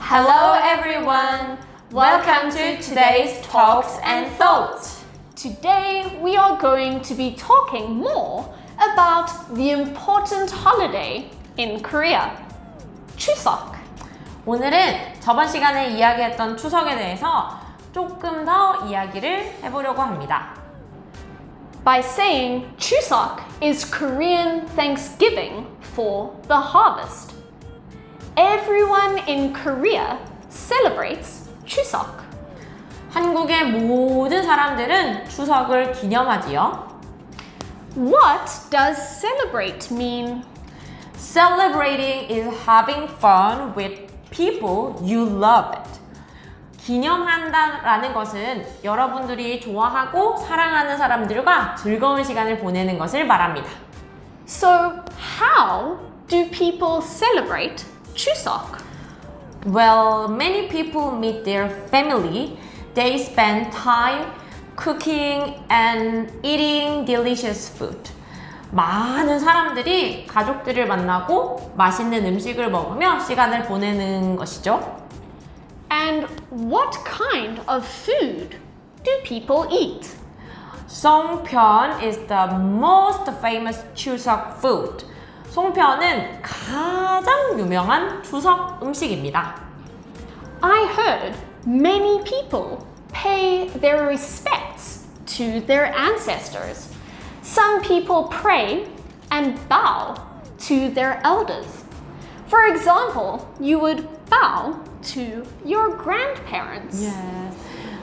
Hello everyone! Welcome to today's Talks and Thoughts. Today we are going to be talking more about the important holiday in Korea, Chuseok. 오늘은 저번 시간에 이야기했던 추석에 대해서 조금 더 이야기를 해보려고 합니다. By saying Chuseok is Korean Thanksgiving for the harvest. Everyone in Korea celebrates Chuseok. 한국의 모든 사람들은 추석을 기념하지요. What does celebrate mean? Celebrating is having fun with people you love it. 기념한다라는 것은 여러분들이 좋아하고 사랑하는 사람들과 즐거운 시간을 보내는 것을 말합니다. So, how do people celebrate Chuseok? Well, many people meet their family. They spend time cooking and eating delicious food. 많은 사람들이 가족들을 만나고 맛있는 음식을 먹으며 시간을 보내는 것이죠. And what kind of food do people eat? 송편 is the most famous 추석 food. 송편은 가장 유명한 추석 음식입니다. I heard many people pay their respects to their ancestors. Some people pray and bow to their elders. For example, you would bow to your grandparents. Yes.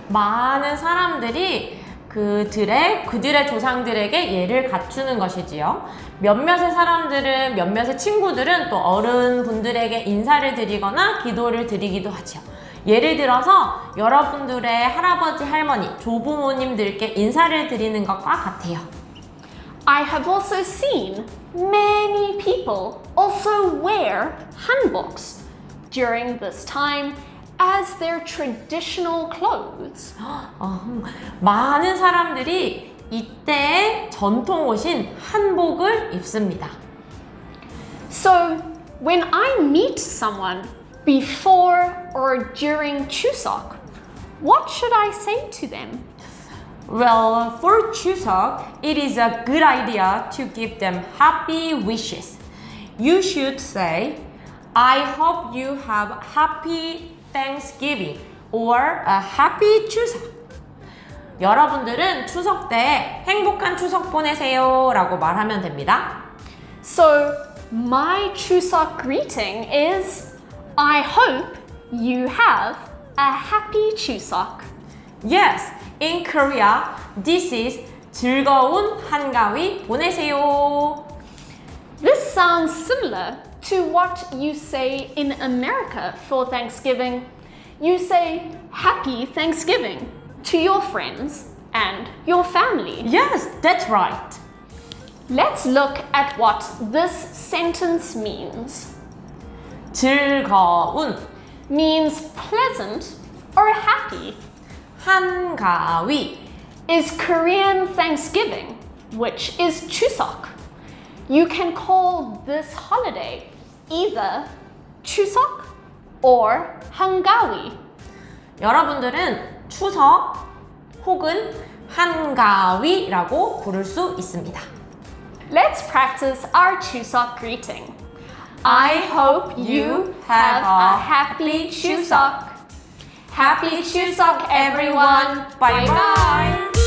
많은 사람들이 그들의 그들의 조상들에게 예를 갖추는 것이지요. 몇몇의 사람들은 몇몇의 친구들은 또 어른분들에게 인사를 드리거나 기도를 드리기도 하지요. 예를 들어서 여러분들의 할아버지, 할머니, 조부모님들께 인사를 드리는 것과 같아요. I have also seen many people also wear hanboks during this time as their traditional clothes. 어, 많은 사람들이 이때의 전통 옷인 한복을 입습니다. So, when I meet someone before or during Chuseok, what should I say to them? Well, for Chuseok, it is a good idea to give them happy wishes. You should say, I hope you have happy Thanksgiving or a happy 추석. 여러분들은 추석 때 행복한 추석 보내세요 라고 말하면 됩니다. So, my Chuseok greeting is I hope you have a happy Chuseok. Yes, in Korea, this is 즐거운 한가위 보내세요. This sounds similar to what you say in America for Thanksgiving. You say Happy Thanksgiving to your friends and your family. Yes, that's right. Let's look at what this sentence means. 즐거운 Means pleasant or happy. 한가위 Is Korean Thanksgiving, which is Chuseok. You can call this holiday either Chuseok or Hangawi. 여러분들은 추석 혹은 한가위라고 부를 수 있습니다. Let's practice our Chuseok greeting. I hope you have a happy Chuseok. Happy Chuseok, everyone. Bye bye.